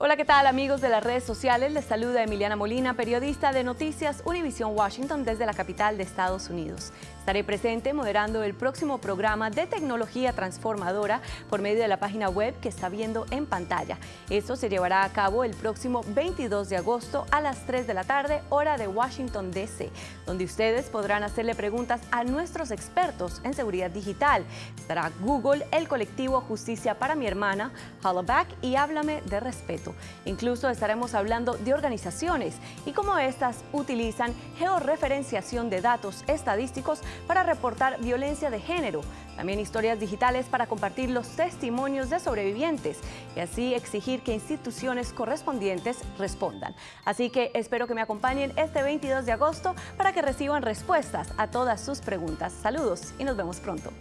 Hola, ¿qué tal amigos de las redes sociales? Les saluda Emiliana Molina, periodista de Noticias Univision Washington desde la capital de Estados Unidos. Estaré presente moderando el próximo programa de tecnología transformadora por medio de la página web que está viendo en pantalla. Esto se llevará a cabo el próximo 22 de agosto a las 3 de la tarde, hora de Washington DC, donde ustedes podrán hacerle preguntas a nuestros expertos en seguridad digital. Estará Google, el colectivo Justicia para mi hermana, Hollaback y Háblame de Respeto. Incluso estaremos hablando de organizaciones y cómo estas utilizan georreferenciación de datos estadísticos para reportar violencia de género. También historias digitales para compartir los testimonios de sobrevivientes y así exigir que instituciones correspondientes respondan. Así que espero que me acompañen este 22 de agosto para que reciban respuestas a todas sus preguntas. Saludos y nos vemos pronto.